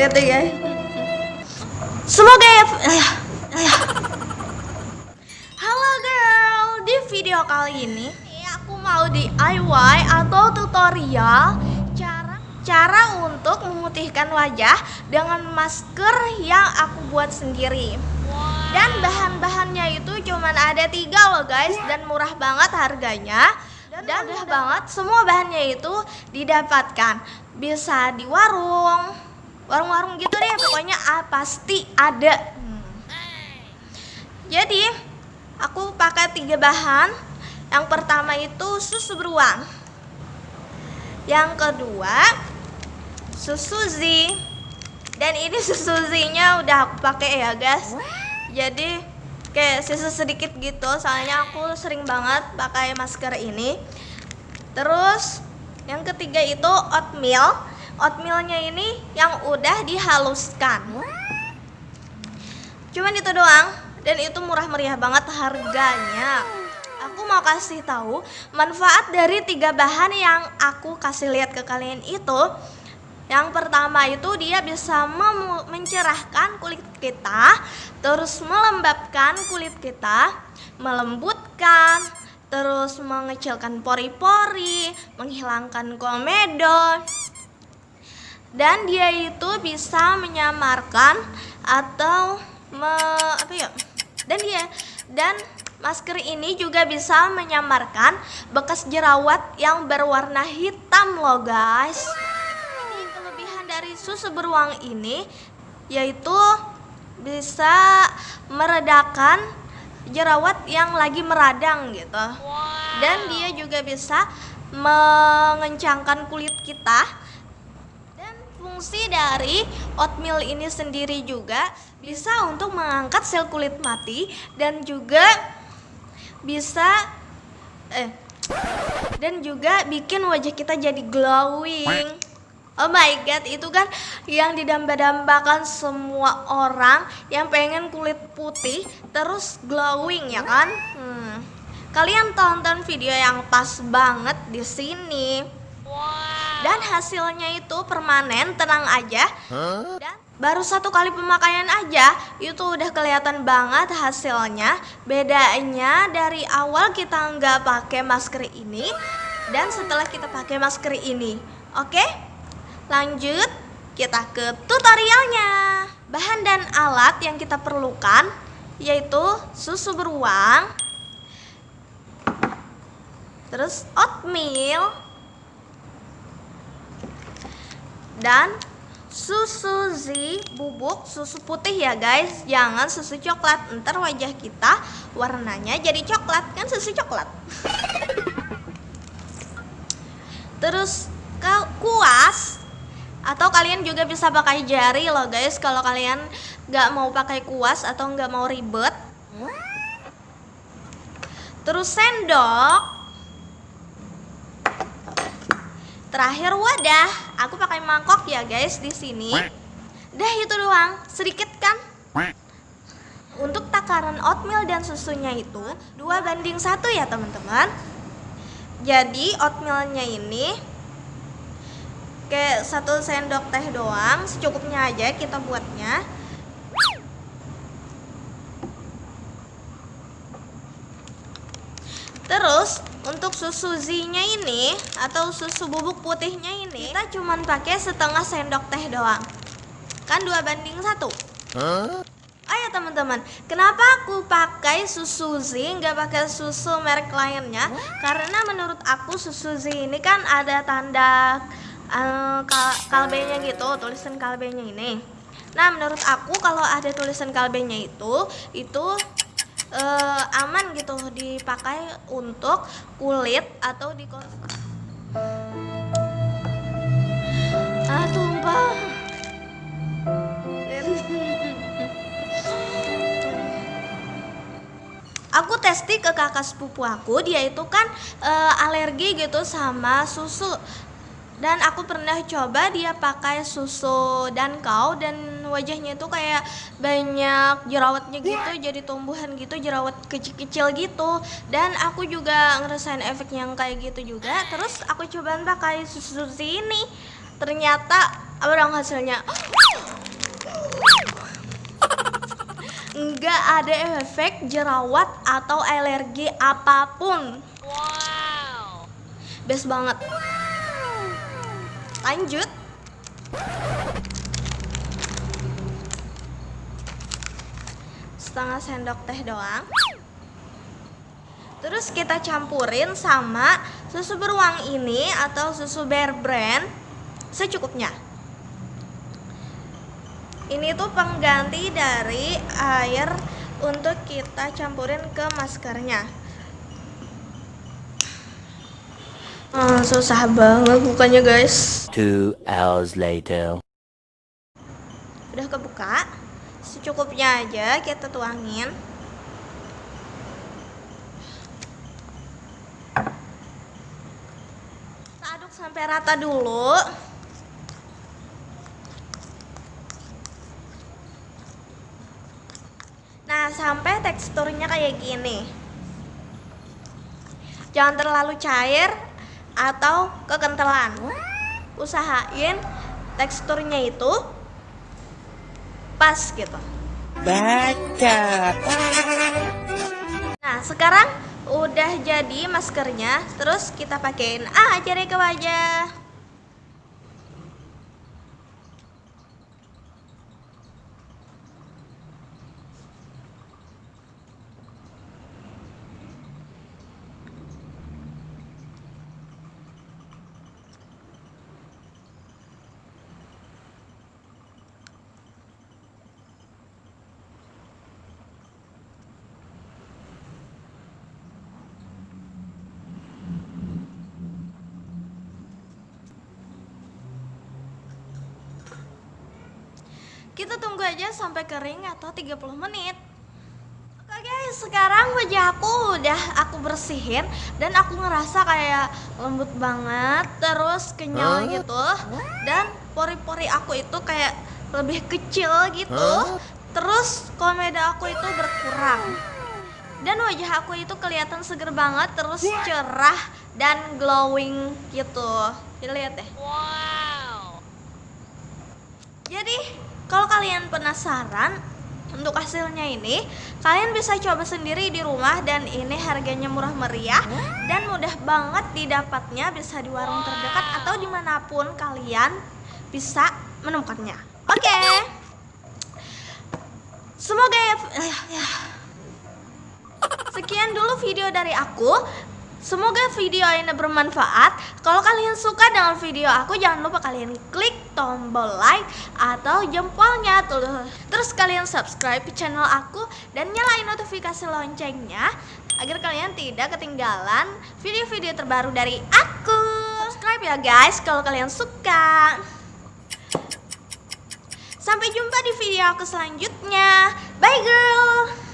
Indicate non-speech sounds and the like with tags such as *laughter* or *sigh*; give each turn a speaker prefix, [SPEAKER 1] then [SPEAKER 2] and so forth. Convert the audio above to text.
[SPEAKER 1] lihat deh guys semoga ya ayah, ayah. halo girl. Di video kali ini aku mau DIY atau tutorial cara cara untuk memutihkan wajah dengan masker yang aku buat sendiri. Dan bahan-bahannya itu cuman ada tiga loh guys. Dan murah banget harganya. Dan mudah banget. Semua bahannya itu didapatkan. Bisa di warung warung-warung gitu deh pokoknya ah, pasti ada. Hmm. jadi aku pakai tiga bahan. Yang pertama itu susu beruang. Yang kedua susu Z dan ini *laughs* susu Z nya udah aku pakai ya guys. Jadi kayak sisa sedikit gitu soalnya aku sering banget pakai masker ini. Terus yang ketiga itu oatmeal oatmealnya ini yang udah dihaluskan cuman itu doang dan itu murah meriah banget harganya aku mau kasih tahu manfaat dari tiga bahan yang aku kasih lihat ke kalian itu yang pertama itu dia bisa mencerahkan kulit kita, terus melembabkan kulit kita, melembutkan, terus mengecilkan pori-pori, menghilangkan komedo. Dan dia itu bisa menyamarkan atau me, apa ya? Dan dia dan masker ini juga bisa menyamarkan bekas jerawat yang berwarna hitam loh guys dari susu beruang ini yaitu bisa meredakan jerawat yang lagi meradang gitu. Wow. Dan dia juga bisa mengencangkan kulit kita. Fungsi dari oatmeal ini sendiri juga bisa untuk mengangkat sel kulit mati dan juga bisa eh dan juga bikin wajah kita jadi glowing. Oh my god, itu kan yang didamba-dambakan semua orang yang pengen kulit putih terus glowing ya kan? Hmm. Kalian tonton video yang pas banget di sini. Dan hasilnya itu permanen, tenang aja. Dan baru satu kali pemakaian aja itu udah kelihatan banget hasilnya. Bedanya dari awal kita nggak pakai masker ini dan setelah kita pakai masker ini. Oke? Lanjut, kita ke tutorialnya. Bahan dan alat yang kita perlukan yaitu susu beruang, terus oatmeal, dan susu Z bubuk susu putih ya guys. Jangan susu coklat. Ntar wajah kita warnanya jadi coklat. Kan susu coklat. Terus kuas atau kalian juga bisa pakai jari loh guys. Kalau kalian nggak mau pakai kuas atau nggak mau ribet. Terus sendok terakhir wadah. Aku pakai mangkok ya guys di sini. Dah itu doang. Sedikit kan? Untuk takaran oatmeal dan susunya itu dua banding satu ya teman-teman. Jadi oatmealnya ini kayak satu sendok teh doang. Secukupnya aja kita buatnya. Terus untuk susu Z-nya ini atau susu bubuk putihnya ini kita cuman pakai setengah sendok teh doang. Kan dua banding satu. Huh? Ayo teman-teman, kenapa aku pakai susu Z nggak pakai susu merek lainnya? Karena menurut aku susu Z ini kan ada tanda uh, kal kalbenya gitu tulisan kalbenya ini nah menurut aku kalau ada tulisan kalbenya itu itu uh, aman gitu dipakai untuk kulit atau di ah tumpah. Aku testing ke kakak sepupu aku dia itu kan uh, alergi gitu sama susu. Dan aku pernah coba dia pakai susu dan kau dan wajahnya itu kayak banyak jerawatnya gitu jadi tumbuhan gitu jerawat kecil-kecil gitu dan aku juga ngerasain efek yang kayak gitu juga terus aku coba pakai susu ini ternyata Apa dong hasilnya? Nggak ada efek jerawat atau alergi apa pun. Wow. Best banget. Lanjut. Setengah sendok teh doang. Terus kita campurin sama susu beruang ini atau susu Bear Brand secukupnya. Ini tuh pengganti dari air untuk kita campurin ke maskernya. Oh, susah banget bukanya guys.
[SPEAKER 2] Two hours later.
[SPEAKER 1] Udah kebuka, secukupnya aja kita tuangin. Kita aduk sampai rata dulu. Nah, sampai teksturnya kayak gini. Jangan terlalu cair atau kekentalan. Usahain teksturnya itu pas gitu.
[SPEAKER 3] Baca.
[SPEAKER 1] Nah, sekarang udah jadi maskernya, terus kita pakein aja deh ke wajah. Kita tunggu aja sampai kering atau 30 menit. Oke guys, sekarang wajah aku udah aku bersihin dan aku ngerasa kayak lembut banget, terus kenyal gitu. Dan pori-pori aku itu kayak lebih kecil gitu. Terus komeda aku itu berkurang. Dan wajah aku itu kelihatan seger banget, terus cerah dan glowing gitu. Kita lihat deh. Jadi, kalau kalian penasaran untuk hasilnya ini, kalian bisa coba sendiri di rumah dan ini harganya murah meriah dan mudah banget didapatnya bisa di warung terdekat atau di mana pun kalian bisa menemukannya. Oke, semoga ya, eh, ya. Sekian dulu video dari aku. Semoga video ini bermanfaat. Kalau kalian suka dengan video aku, jangan lupa kalian klik tombol like atau jempolnya tuh. Terus kalian subscribe channel aku dan nyalain notifikasi loncengnya agar kalian tidak ketinggalan video-video terbaru dari aku. Subscribe ya guys kalau kalian suka. Sampai jumpa di video aku selanjutnya. Bye girl.